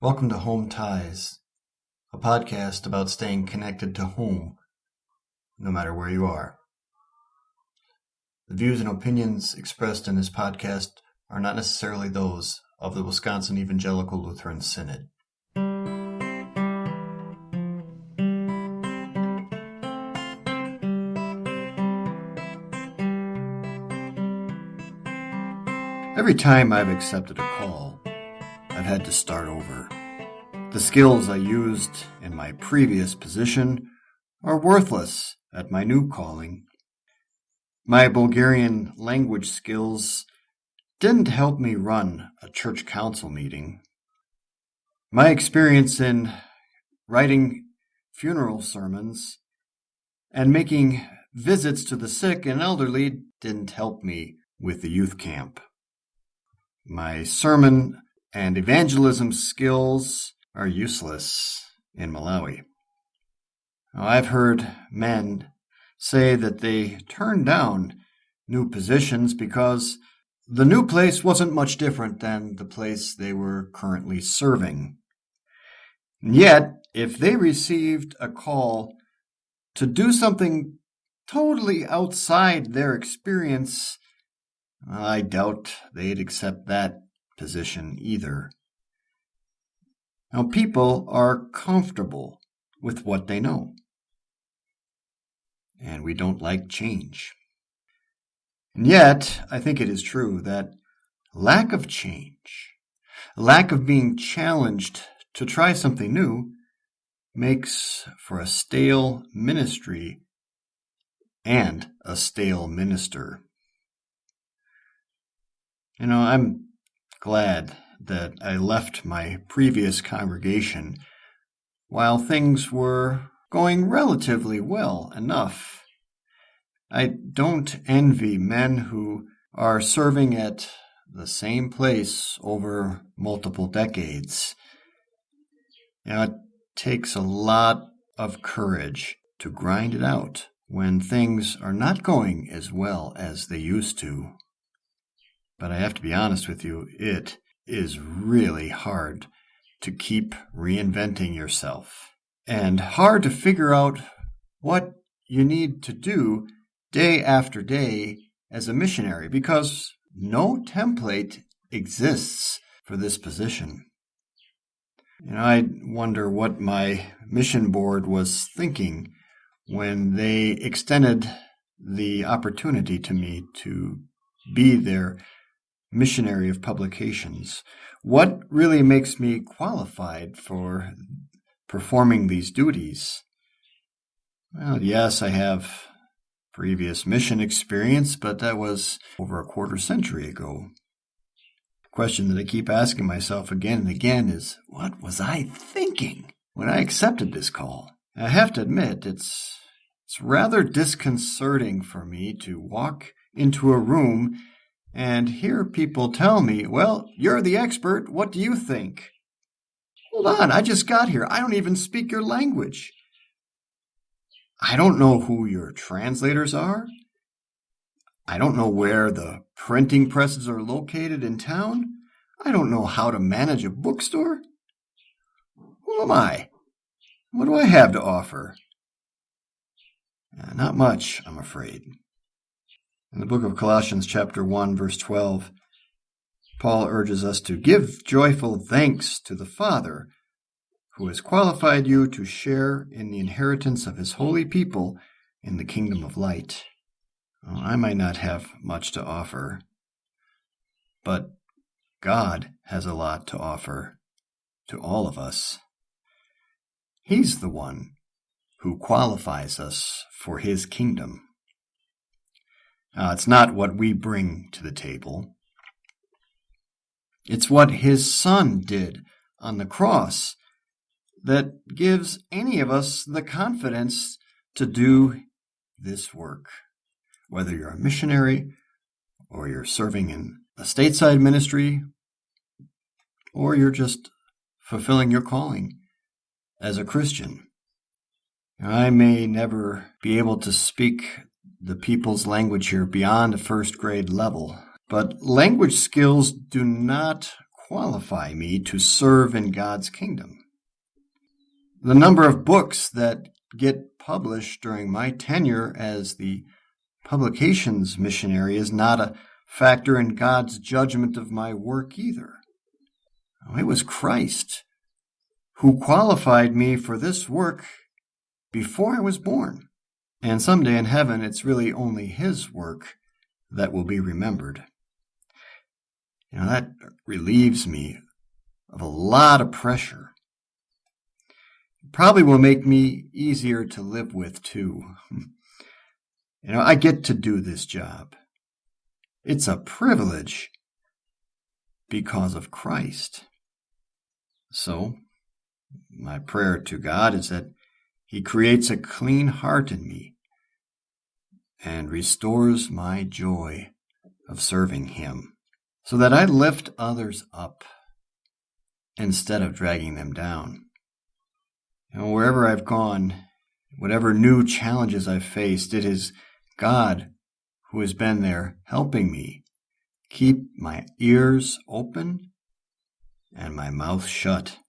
Welcome to Home Ties, a podcast about staying connected to home, no matter where you are. The views and opinions expressed in this podcast are not necessarily those of the Wisconsin Evangelical Lutheran Synod. Every time I've accepted a call, had to start over. The skills I used in my previous position are worthless at my new calling. My Bulgarian language skills didn't help me run a church council meeting. My experience in writing funeral sermons and making visits to the sick and elderly didn't help me with the youth camp. My sermon and evangelism skills are useless in Malawi. I've heard men say that they turned down new positions because the new place wasn't much different than the place they were currently serving. And yet, if they received a call to do something totally outside their experience, I doubt they'd accept that position either. Now, people are comfortable with what they know, and we don't like change. And yet, I think it is true that lack of change, lack of being challenged to try something new, makes for a stale ministry and a stale minister. You know, I'm glad that I left my previous congregation while things were going relatively well enough. I don't envy men who are serving at the same place over multiple decades. You know, it takes a lot of courage to grind it out when things are not going as well as they used to. But I have to be honest with you, it is really hard to keep reinventing yourself and hard to figure out what you need to do day after day as a missionary because no template exists for this position. You know, I wonder what my mission board was thinking when they extended the opportunity to me to be their missionary of publications. What really makes me qualified for performing these duties? Well, yes, I have previous mission experience, but that was over a quarter century ago. The question that I keep asking myself again and again is what was I thinking when I accepted this call? I have to admit, it's it's rather disconcerting for me to walk into a room and hear people tell me, well, you're the expert. What do you think? Hold on, I just got here. I don't even speak your language. I don't know who your translators are. I don't know where the printing presses are located in town. I don't know how to manage a bookstore. Who am I? What do I have to offer? Uh, not much, I'm afraid. In the book of Colossians, chapter 1, verse 12, Paul urges us to give joyful thanks to the Father who has qualified you to share in the inheritance of his holy people in the kingdom of light. Well, I might not have much to offer, but God has a lot to offer to all of us. He's the one who qualifies us for his kingdom. Uh, it's not what we bring to the table. It's what his son did on the cross that gives any of us the confidence to do this work. Whether you're a missionary or you're serving in a stateside ministry or you're just fulfilling your calling as a Christian. I may never be able to speak the people's language here beyond a first grade level. But language skills do not qualify me to serve in God's kingdom. The number of books that get published during my tenure as the publications missionary is not a factor in God's judgment of my work either. Oh, it was Christ who qualified me for this work before I was born. And someday in heaven, it's really only His work that will be remembered. You know, that relieves me of a lot of pressure. Probably will make me easier to live with, too. You know, I get to do this job. It's a privilege because of Christ. So, my prayer to God is that He creates a clean heart in me and restores my joy of serving Him so that I lift others up instead of dragging them down. Know, wherever I've gone, whatever new challenges I've faced, it is God who has been there helping me keep my ears open and my mouth shut.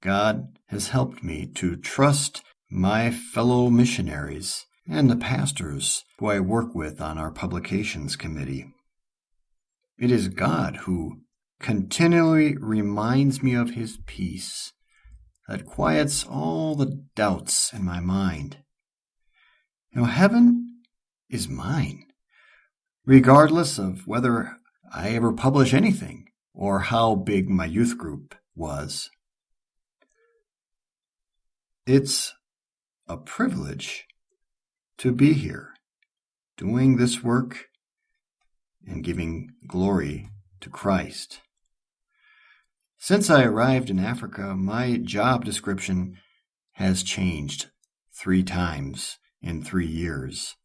God has helped me to trust my fellow missionaries and the pastors who I work with on our publications committee. It is God who continually reminds me of his peace that quiets all the doubts in my mind. Know, heaven is mine, regardless of whether I ever publish anything or how big my youth group was. It's a privilege to be here, doing this work and giving glory to Christ. Since I arrived in Africa, my job description has changed three times in three years.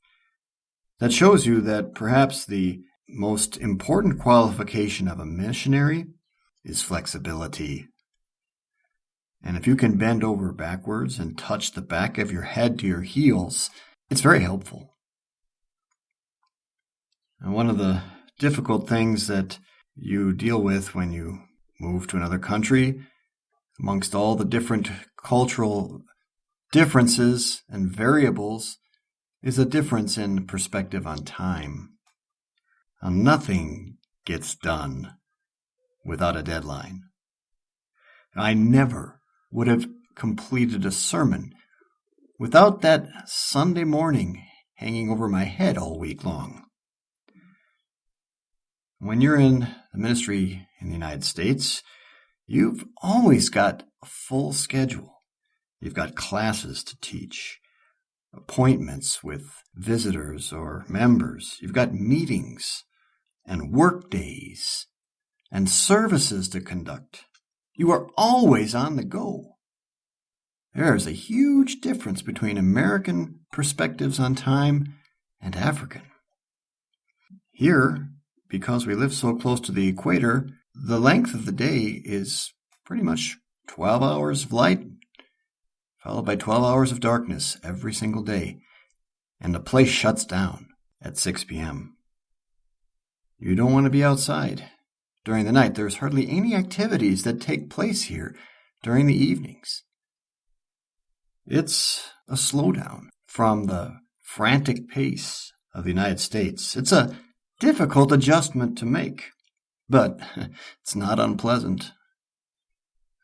That shows you that perhaps the most important qualification of a missionary is flexibility. And if you can bend over backwards and touch the back of your head to your heels, it's very helpful. And one of the difficult things that you deal with when you move to another country, amongst all the different cultural differences and variables, is a difference in perspective on time. Now, nothing gets done without a deadline. I never would have completed a sermon without that Sunday morning hanging over my head all week long. When you're in the ministry in the United States, you've always got a full schedule. You've got classes to teach, appointments with visitors or members. You've got meetings and work days and services to conduct. You are always on the go. There is a huge difference between American perspectives on time and African. Here, because we live so close to the equator, the length of the day is pretty much 12 hours of light, followed by 12 hours of darkness every single day, and the place shuts down at 6 p.m. You don't want to be outside during the night. There's hardly any activities that take place here during the evenings. It's a slowdown from the frantic pace of the United States. It's a difficult adjustment to make, but it's not unpleasant.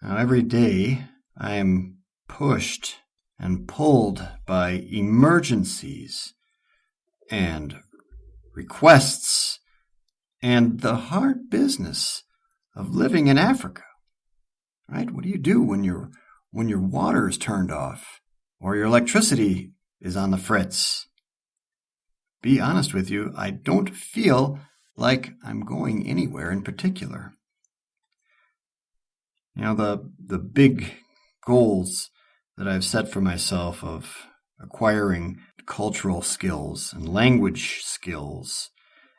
Now, every day I am pushed and pulled by emergencies and requests and the hard business of living in Africa. Right? What do you do when your when your water is turned off or your electricity is on the fritz? be honest with you, I don't feel like I'm going anywhere in particular. You know, the, the big goals that I've set for myself of acquiring cultural skills and language skills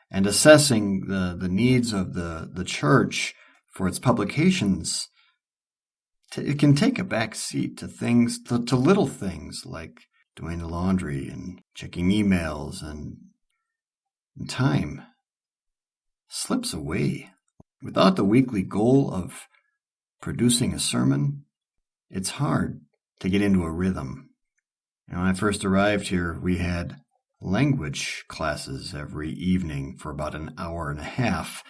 and assessing the, the needs of the, the church for its publications, it can take a back seat to things, to, to little things like doing the laundry and checking emails and time slips away without the weekly goal of producing a sermon, it's hard to get into a rhythm. And when I first arrived here, we had language classes every evening for about an hour and a half,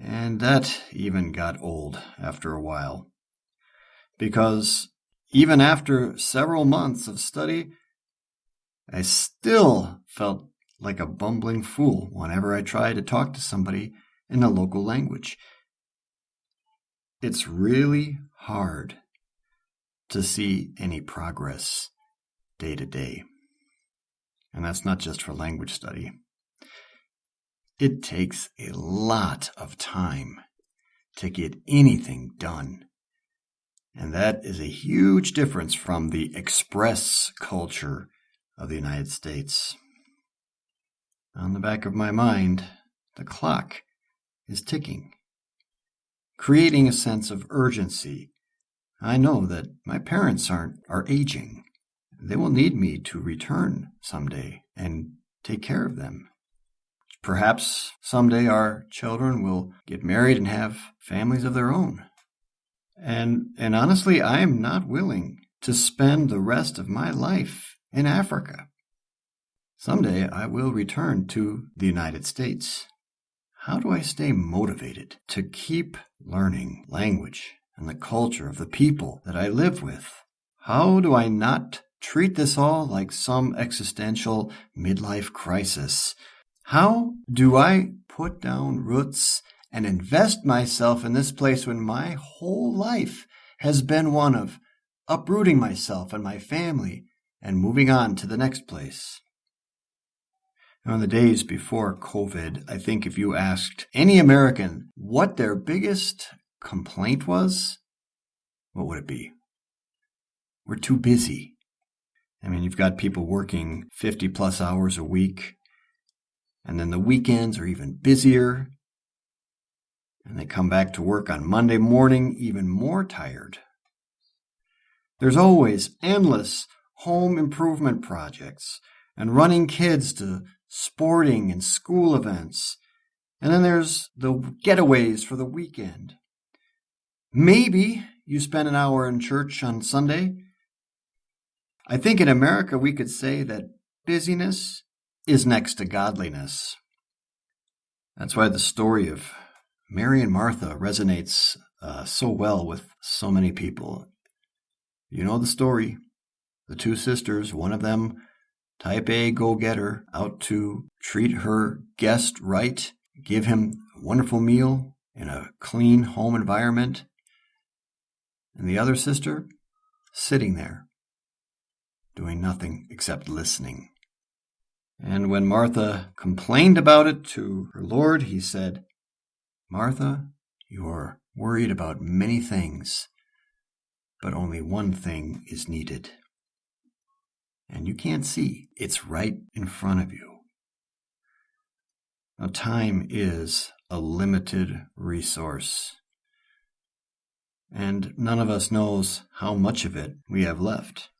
and that even got old after a while. Because even after several months of study, I still felt like a bumbling fool whenever I tried to talk to somebody in the local language. It's really hard to see any progress day to day. And that's not just for language study. It takes a lot of time to get anything done. And that is a huge difference from the express culture of the United States. On the back of my mind, the clock is ticking, creating a sense of urgency. I know that my parents aren't are aging. They will need me to return someday and take care of them. Perhaps someday our children will get married and have families of their own. And and honestly, I am not willing to spend the rest of my life in Africa. Someday I will return to the United States. How do I stay motivated to keep learning language and the culture of the people that I live with? How do I not treat this all like some existential midlife crisis? How do I put down roots and invest myself in this place when my whole life has been one of uprooting myself and my family and moving on to the next place? Now, in the days before COVID, I think if you asked any American what their biggest complaint was, what would it be? We're too busy. I mean, you've got people working 50 plus hours a week, and then the weekends are even busier. And they come back to work on Monday morning even more tired. There's always endless home improvement projects and running kids to sporting and school events. And then there's the getaways for the weekend. Maybe you spend an hour in church on Sunday. I think in America we could say that busyness is next to godliness. That's why the story of Mary and Martha resonates uh, so well with so many people. You know the story. The two sisters, one of them type A go getter out to treat her guest right, give him a wonderful meal in a clean home environment. And the other sister sitting there, doing nothing except listening. And when Martha complained about it to her Lord, he said, Martha, you're worried about many things, but only one thing is needed and you can't see. It's right in front of you. Now, time is a limited resource, and none of us knows how much of it we have left.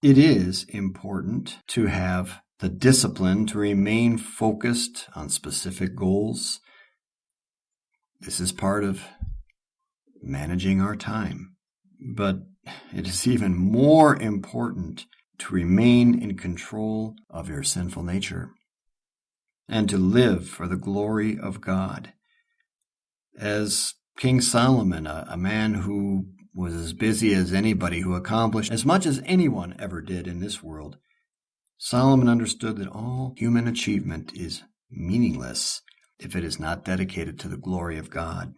It is important to have the discipline to remain focused on specific goals. This is part of managing our time. But it is even more important to remain in control of your sinful nature and to live for the glory of God. As King Solomon, a, a, man who was as busy as anybody, who accomplished as much as anyone ever did in this world, Solomon understood that all human achievement is meaningless if it is not dedicated to the glory of God.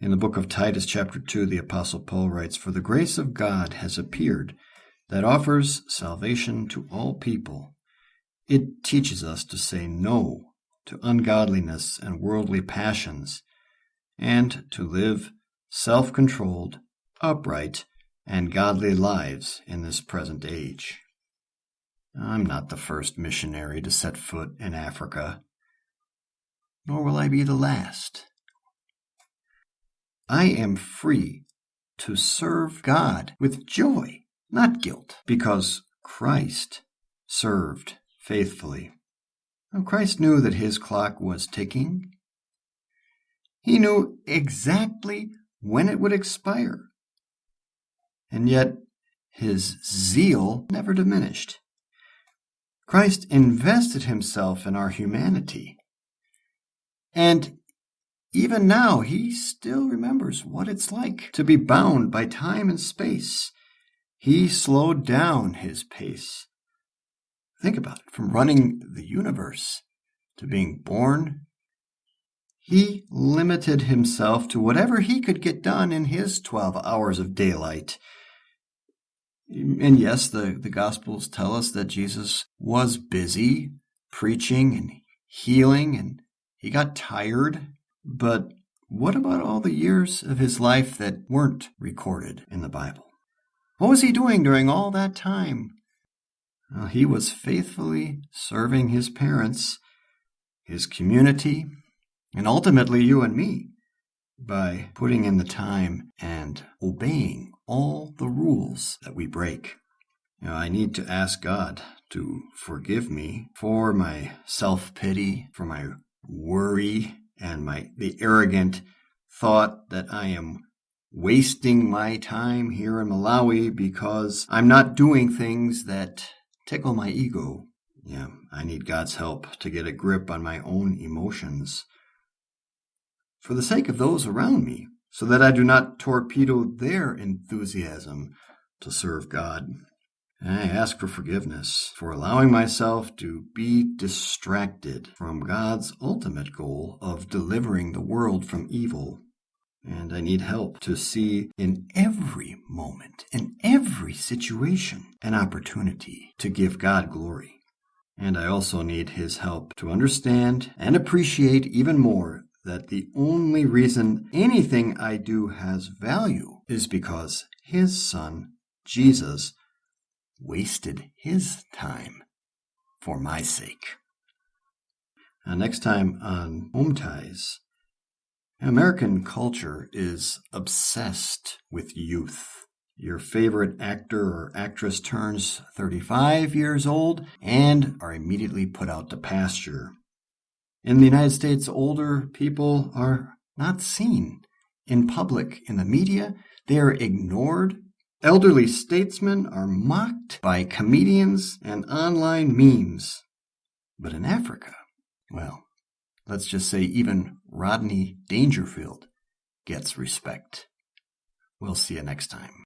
In the book of Titus, chapter 2, the Apostle Paul writes, For the grace of God has appeared that offers salvation to all people. It teaches us to say no to ungodliness and worldly passions, and to live self controlled, upright, and godly lives in this present age. I'm not the first missionary to set foot in Africa, nor will I be the last. I am free to serve God with joy, not guilt, because Christ served faithfully. Christ knew that his clock was ticking. He knew exactly when it would expire. And yet, his zeal never diminished. Christ invested himself in our humanity. And even now, he still remembers what it's like to be bound by time and space. He slowed down his pace. Think about it from running the universe to being born. He limited himself to whatever he could get done in his 12 hours of daylight. And yes, the, the Gospels tell us that Jesus was busy preaching and healing, and he got tired. But what about all the years of his life that weren't recorded in the Bible? What was he doing during all that time? Well, he was faithfully serving his parents, his community, and ultimately you and me by putting in the time and obeying all the rules that we break. You know, I need to ask God to forgive me for my self pity, for my worry, and my the arrogant thought that I am wasting my time here in Malawi because I'm not doing things that tickle my ego. Yeah, I need God's help to get a grip on my own emotions for the sake of those around me, so that I do not torpedo their enthusiasm to serve God. And I ask for forgiveness for allowing myself to be distracted from God's ultimate goal of delivering the world from evil. And I need help to see in every moment, in every situation, an opportunity to give God glory. And I also need His help to understand and appreciate even more that the only reason anything I do has value is because His Son, Jesus, wasted his time for my sake. Now, next time on Home Ties, American culture is obsessed with youth. Your favorite actor or actress turns 35 years old and are immediately put out to pasture. In the United States, older people are not seen in public in the media. They are ignored Elderly statesmen are mocked by comedians and online memes. But in Africa, well, let's just say even Rodney Dangerfield gets respect. We'll see you next time.